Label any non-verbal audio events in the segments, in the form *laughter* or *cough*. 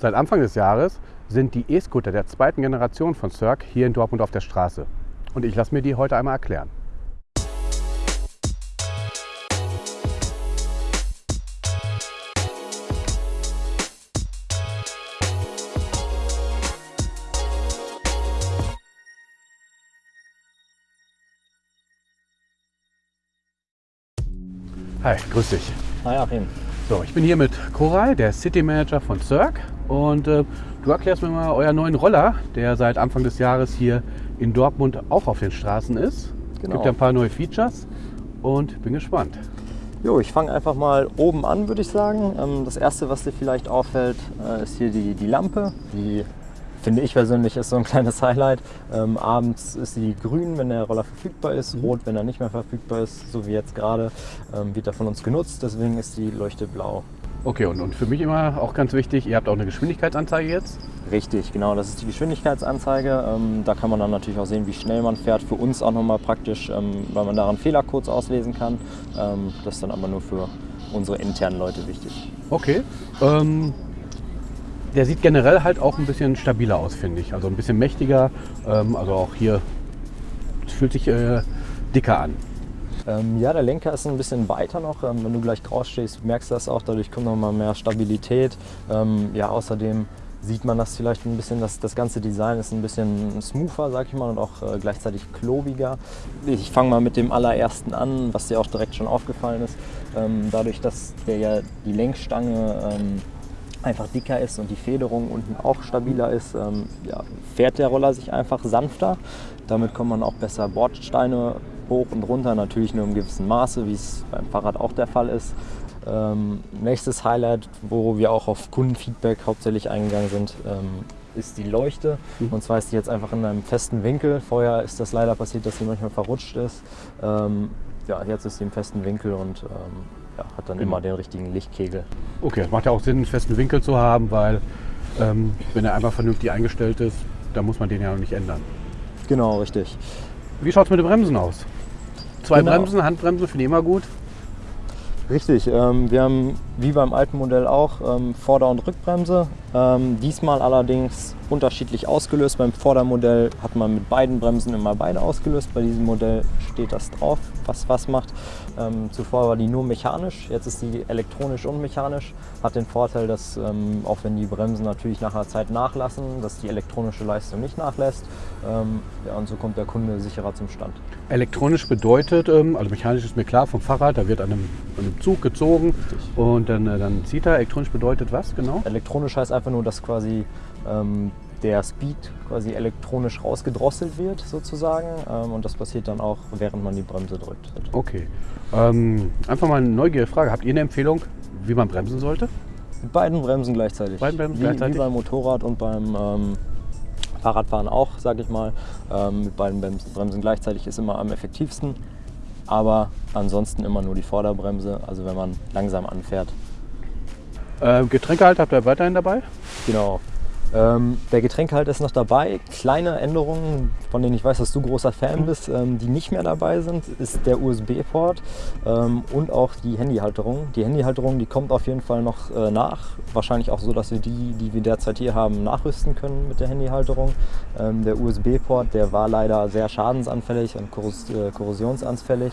Seit Anfang des Jahres sind die E-Scooter der zweiten Generation von Cirque hier in Dortmund auf der Straße. Und ich lasse mir die heute einmal erklären. Hi, grüß dich. Hi Achim. So, ich bin hier mit Koray, der City Manager von Cirque. Und äh, du erklärst mir mal euren neuen Roller, der seit Anfang des Jahres hier in Dortmund auch auf den Straßen ist. Es Genau. gibt ja ein paar neue Features und bin gespannt. Jo, ich fange einfach mal oben an, würde ich sagen. Ähm, Das erste, was dir vielleicht auffällt, äh, ist hier die, die Lampe. Die finde ich persönlich ist so ein *laughs* kleines Highlight. Ähm, abends ist sie grün, wenn der Roller verfügbar ist, rot, wenn er nicht mehr verfügbar ist, so wie jetzt gerade. Ähm, wird er von uns genutzt, deswegen ist die Leuchte blau. Okay, und, und für mich immer auch ganz wichtig, ihr habt auch eine Geschwindigkeitsanzeige jetzt. Richtig, genau, das ist die Geschwindigkeitsanzeige. Ähm, da kann man dann natürlich auch sehen, wie schnell man fährt. Für uns auch nochmal praktisch, ähm, weil man daran Fehlercodes auslesen kann. Ähm, das ist dann aber nur für unsere internen Leute wichtig. Okay. Ähm, der sieht generell halt auch ein bisschen stabiler aus, finde ich. Also ein bisschen mächtiger. Ähm, also auch hier es fühlt sich äh, dicker an. Ähm, ja, der Lenker ist ein bisschen weiter noch. Ähm, wenn du gleich rausstehst, merkst du das auch. Dadurch kommt noch mal mehr Stabilität. Ähm, ja, außerdem sieht man das vielleicht ein bisschen, dass das ganze Design ist ein bisschen smoother, sag ich mal, und auch äh, gleichzeitig klobiger. Ich fange mal mit dem allerersten an, was dir auch direkt schon aufgefallen ist. Ähm, dadurch, dass der ja die Lenkstange ähm, einfach dicker ist und die Federung unten auch stabiler ist, ähm, ja, fährt der Roller sich einfach sanfter. Damit kommt man auch besser Bordsteine hoch und runter, natürlich nur im gewissen Maße, wie es beim Fahrrad auch der Fall ist. Ähm, nächstes Highlight, wo wir auch auf Kundenfeedback hauptsächlich eingegangen sind, ähm, ist die Leuchte. Und zwar ist die jetzt einfach in einem festen Winkel. Vorher ist das leider passiert, dass sie manchmal verrutscht ist. Ähm, ja, jetzt ist sie im festen Winkel und ähm, ja, hat dann immer den richtigen Lichtkegel. Okay, es macht ja auch Sinn, einen festen Winkel zu haben, weil ähm, wenn er einfach vernünftig eingestellt ist, dann muss man den ja noch nicht ändern. Genau, richtig. Wie schaut es mit den Bremsen aus? Zwei Genau. Bremsen, Handbremsen finde ich immer gut. Richtig, ähm, wir haben wie beim alten Modell auch ähm, Vorder- und Rückbremse. Ähm, diesmal allerdings unterschiedlich ausgelöst. Beim Vordermodell hat man mit beiden Bremsen immer beide ausgelöst. Bei diesem Modell steht das drauf, was was macht. Ähm, zuvor war die nur mechanisch, jetzt ist die elektronisch und mechanisch. Hat den Vorteil, dass ähm, auch wenn die Bremsen natürlich nach einer Zeit nachlassen, dass die elektronische Leistung nicht nachlässt. Ähm, ja, und so kommt der Kunde sicherer zum Stand. Elektronisch bedeutet, ähm, also mechanisch ist mir klar vom Fahrrad, da wird an einem, an einem Zug gezogen und dann, äh, dann zieht er. Elektronisch bedeutet was genau? Elektronisch heißt einfach nur, dass quasi ähm, der Speed quasi elektronisch rausgedrosselt wird sozusagen ähm, und das passiert dann auch, während man die Bremse drückt. Okay. Ähm, einfach mal eine neugierige Frage. Habt ihr eine Empfehlung, wie man bremsen sollte? Mit beiden Bremsen gleichzeitig. Beiden Bremsen wie, gleichzeitig? Wie beim Motorrad und beim ähm, Fahrradfahren auch, sage ich mal. Ähm, mit beiden Bremsen gleichzeitig ist immer am effektivsten. Aber ansonsten immer nur die Vorderbremse, also wenn man langsam anfährt. Äh, Getränkehalter habt ihr weiterhin dabei? Genau. Ähm, der Getränkehalt ist noch dabei. Kleine Änderungen, von denen ich weiß, dass du großer Fan bist, ähm, die nicht mehr dabei sind, ist der USB-Port ähm, und auch die Handyhalterung. Die Handyhalterung, die kommt auf jeden Fall noch äh, nach. Wahrscheinlich auch so, dass wir die, die wir derzeit hier haben, nachrüsten können mit der Handyhalterung. Ähm, der USB-Port, der war leider sehr schadensanfällig und korros äh, korrosionsanfällig.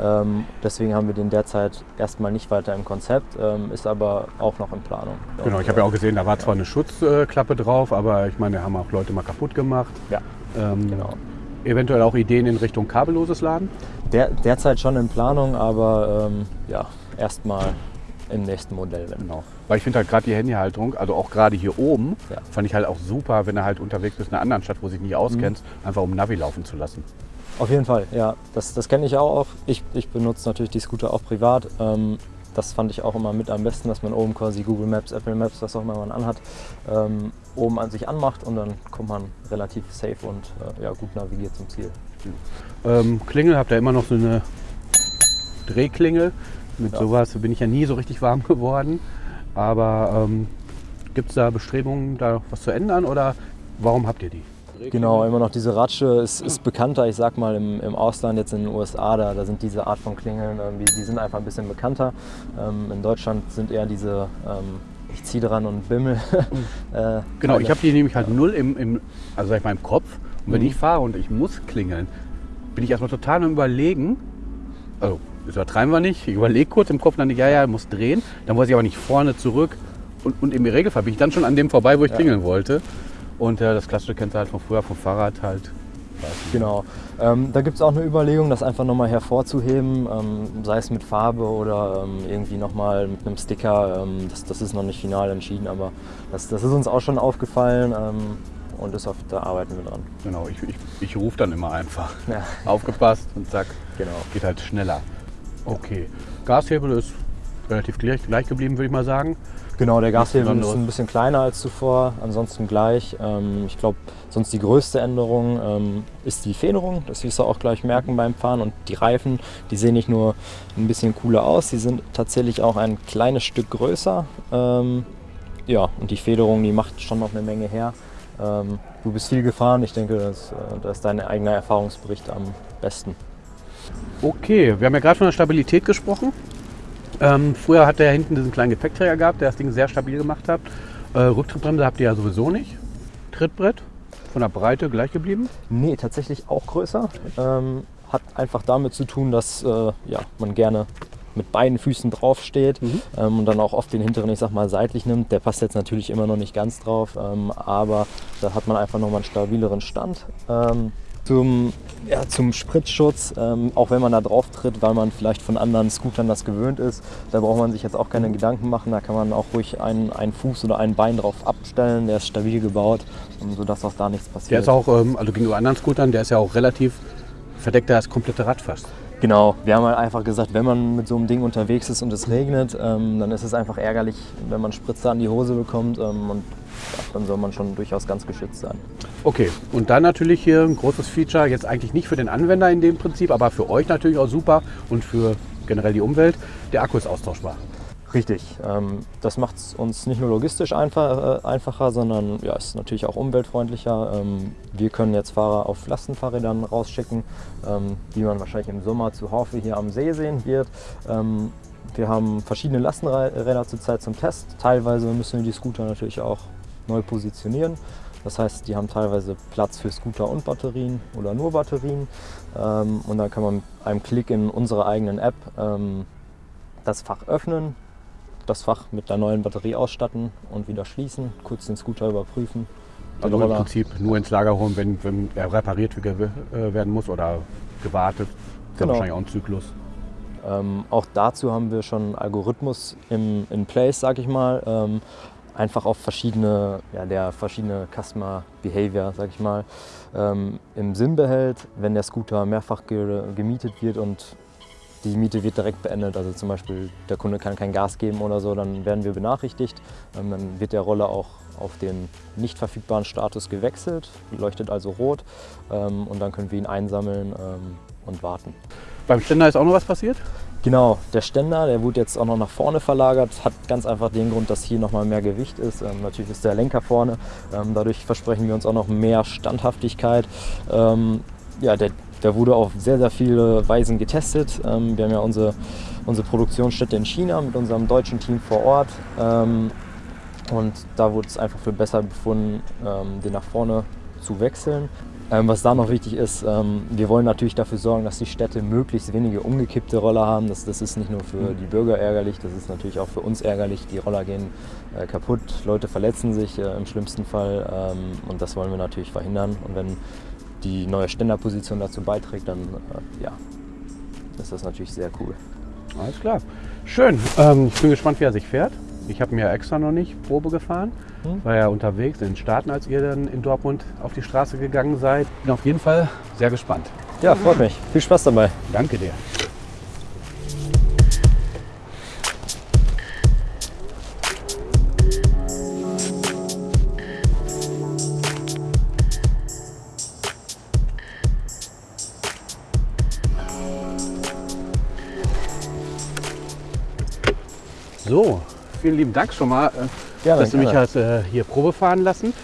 Ähm, deswegen haben wir den derzeit erstmal nicht weiter im Konzept, ähm, ist aber auch noch in Planung. Genau, ich habe ja auch gesehen, da war zwar eine Schutzklappe drauf, aber ich meine, haben auch Leute mal kaputt gemacht. Ja, Ähm, genau. Eventuell auch Ideen in Richtung kabelloses Laden? Der, derzeit schon in Planung, aber ähm, ja, erstmal im nächsten Modell. Genau. Weil ich finde halt gerade die Handyhalterung, also auch gerade hier oben, Ja. fand ich halt auch super, wenn du halt unterwegs bist in einer anderen Stadt, wo du dich nicht auskennst, Mhm. einfach um Navi laufen zu lassen. Auf jeden Fall, ja. Das, das kenne ich auch. Ich, ich benutze natürlich die Scooter auch privat. Ähm, das fand ich auch immer mit am besten, dass man oben quasi Google Maps, Apple Maps, was auch immer man anhat, ähm, oben an sich anmacht und dann kommt man relativ safe und äh, ja, gut navigiert zum Ziel. Ähm, Klingel, habt ihr immer noch so eine Drehklingel. Mit Ja. sowas bin ich ja nie so richtig warm *laughs* geworden. Aber ähm, gibt es da Bestrebungen, da was zu ändern oder warum habt ihr die? Genau, immer noch diese Ratsche ist, ist bekannter, ich sag mal im, im Ausland, jetzt in den USA, da, da sind diese Art von Klingeln, irgendwie, die sind einfach ein bisschen bekannter. Ähm, in Deutschland sind eher diese ähm, ich ziehe dran und bimmel. *laughs* äh, genau, ich habe die nämlich halt null im, im, also sag ich mal, im Kopf. Und wenn mhm. ich fahre und ich muss klingeln, bin ich erstmal total am Überlegen. Also, das übertreiben wir nicht. Ich überlege kurz im Kopf, dann denke ich, ja, ja, muss drehen. Dann weiß ich aber nicht vorne, zurück. Und, und im Regelfall bin ich dann schon an dem vorbei, wo ich ja. klingeln wollte. Und äh, das klassische kennst du halt von früher vom Fahrrad halt. Genau. Ähm, da gibt es auch eine Überlegung, das einfach nochmal hervorzuheben, ähm, sei es mit Farbe oder ähm, irgendwie nochmal mit einem Sticker. Ähm, das, das, ist noch nicht final entschieden, aber das, das ist uns auch schon aufgefallen ähm, und das, da arbeiten wir dran. Genau, ich, ich, ich rufe dann immer einfach. *laughs* Ja. Aufgepasst und zack, genau. geht halt schneller. Okay, Gashebel ist relativ gleich, gleich geblieben, würde ich mal sagen. Genau, der Gashebel ist ein bisschen kleiner als zuvor, ansonsten gleich. Ähm, ich glaube, sonst die größte Änderung ähm, ist die Federung. Das wirst du auch gleich merken beim Fahren. Und die Reifen, die sehen nicht nur ein bisschen cooler aus, sie sind tatsächlich auch ein kleines Stück größer. Ähm, ja, und die Federung, die macht schon noch eine Menge her. Ähm, du bist viel gefahren, ich denke, das, äh, da ist dein eigener Erfahrungsbericht am besten. Okay, wir haben ja gerade von der Stabilität gesprochen. Ähm, früher hat er hinten diesen kleinen Gepäckträger gehabt, der das Ding sehr stabil gemacht hat. Äh, Rücktrittbremse habt ihr ja sowieso nicht. Trittbrett von der Breite gleich geblieben? Nee, tatsächlich auch größer. Ähm, hat einfach damit zu tun, dass äh, ja, man gerne mit beiden Füßen drauf steht mhm. ähm, und dann auch oft den hinteren, ich sag mal, seitlich nimmt. Der passt jetzt natürlich immer noch nicht ganz drauf, ähm, aber da hat man einfach nochmal einen stabileren Stand. Ähm, zum, ja, zum Spritzschutz, ähm, auch wenn man da drauf tritt, weil man vielleicht von anderen Scootern das gewöhnt ist. Da braucht man sich jetzt auch keine Gedanken machen. Da kann man auch ruhig einen, einen Fuß oder ein Bein drauf abstellen. Der ist stabil gebaut, sodass auch da nichts passiert. Der ist auch, ähm, also gegenüber anderen Scootern, der ist ja auch relativ verdeckt, das komplette Rad fast. Genau, wir haben halt einfach gesagt, wenn man mit so einem Ding unterwegs ist und es regnet, ähm, dann ist es einfach ärgerlich, wenn man Spritzer an die Hose bekommt ähm, und dann soll man schon durchaus ganz geschützt sein. Okay, und dann natürlich hier ein großes Feature, jetzt eigentlich nicht für den Anwender in dem Prinzip, aber für euch natürlich auch super und für generell die Umwelt, der Akku ist austauschbar. Richtig. Ähm, das macht es uns nicht nur logistisch äh, einfacher, sondern ja, ist natürlich auch umweltfreundlicher. Ähm, wir können jetzt Fahrer auf Lastenfahrrädern rausschicken, ähm, die man wahrscheinlich im Sommer zu Haufe hier am See sehen wird. Wir haben verschiedene Lastenräder zurzeit zum Test. Teilweise müssen wir die Scooter natürlich auch neu positionieren. Das heißt, die haben teilweise Platz für Scooter und Batterien oder nur Batterien. Ähm, und dann kann man mit einem Klick in unsere eigenen App ähm, das Fach öffnen, das Fach mit der neuen Batterie ausstatten und wieder schließen, kurz den Scooter überprüfen. Also im Prinzip nur ins Lager holen, wenn, wenn er repariert äh, werden muss oder gewartet. Das genau. ist wahrscheinlich auch ein Zyklus. Ähm, auch dazu haben wir schon einen Algorithmus im, in place, sag ich mal. Ähm, einfach auf verschiedene, ja, der verschiedene Customer Behavior, sag ich mal, ähm, im Sinn behält, wenn der Scooter mehrfach ge gemietet wird und die Miete wird direkt beendet. Also zum Beispiel der Kunde kann kein Gas geben oder so, dann werden wir benachrichtigt. Ähm, dann wird der Roller auch auf den nicht verfügbaren Status gewechselt, leuchtet also rot ähm, und dann können wir ihn einsammeln ähm, und warten. Beim Ständer ist auch noch was passiert? Genau, der Ständer, der wurde jetzt auch noch nach vorne verlagert, hat ganz einfach den Grund, dass hier noch mal mehr Gewicht ist. Ähm, natürlich ist der Lenker vorne, ähm, dadurch versprechen wir uns auch noch mehr Standhaftigkeit. Ähm, ja, der der wurde auf sehr, sehr viele Weisen getestet. Ähm, wir haben ja unsere, unsere Produktionsstätte in China mit unserem deutschen Team vor Ort. Ähm, und da wurde es einfach für besser befunden, ähm, den nach vorne zu wechseln. Was da noch wichtig ist, wir wollen natürlich dafür sorgen, dass die Städte möglichst wenige umgekippte Roller haben. Das, das ist nicht nur für die Bürger ärgerlich, das ist natürlich auch für uns ärgerlich. Die Roller gehen äh, kaputt, Leute verletzen sich äh, im schlimmsten Fall und das wollen wir natürlich verhindern. Und wenn die neue Ständerposition dazu beiträgt, dann äh, ja, ist das natürlich sehr cool. Alles klar. Schön. Ähm, ich bin gespannt, wie er sich fährt. Ich habe mir extra noch nicht Probe gefahren. Hm? War ja unterwegs in den Staaten, als ihr dann in Dortmund auf die Straße gegangen seid. Bin auf jeden Fall sehr gespannt. Ja, freut mich. Viel Spaß dabei. Danke dir. Vielen lieben Dank schon mal, äh, gerne, dass du mich hast äh, hier Probe fahren lassen.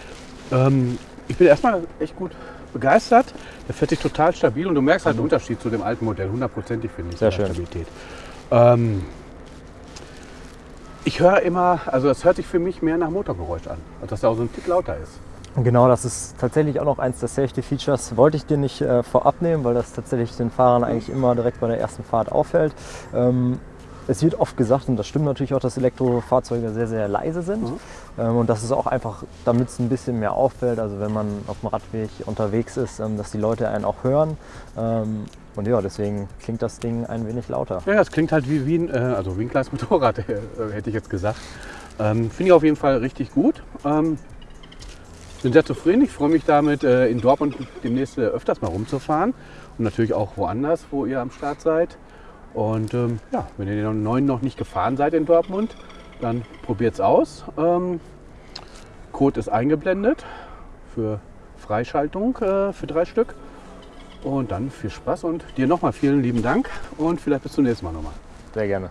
Ähm, ich bin erstmal echt gut begeistert. Der fährt sich total stabil und du merkst halt den Unterschied zu dem alten Modell. Hundertprozentig finde ich. Sehr schön. Stabilität. Ähm, Ich höre immer, also das hört sich für mich mehr nach Motorgeräusch an, als dass er auch so ein Tick lauter ist. Genau, das ist tatsächlich auch noch eins der Safety Features. Wollte ich dir nicht äh, vorab nehmen, weil das tatsächlich den Fahrern eigentlich immer direkt bei der ersten Fahrt auffällt. Ähm, es wird oft gesagt, und das stimmt natürlich auch, dass Elektrofahrzeuge sehr, sehr leise sind. Mhm. Ähm, und das ist auch einfach, damit es ein bisschen mehr auffällt, also wenn man auf dem Radweg unterwegs ist, ähm, dass die Leute einen auch hören. Ähm, und ja, deswegen klingt das Ding ein wenig lauter. Ja, es klingt halt wie, wie ein, äh, also wie ein kleines *laughs* Motorrad, äh, hätte ich jetzt gesagt. Finde ich auf jeden Fall richtig gut. Bin sehr zufrieden. Ich freue mich damit, äh, in Dortmund demnächst äh, öfters mal rumzufahren. Und natürlich auch woanders, wo ihr am Start seid. Und ähm, ja, wenn ihr den neuen noch nicht gefahren seid in Dortmund, dann probiert es aus. Ähm, Code ist eingeblendet für Freischaltung äh, für drei Stück. Und dann viel Spaß und dir nochmal vielen lieben Dank und vielleicht bis zum nächsten Mal nochmal. Sehr gerne.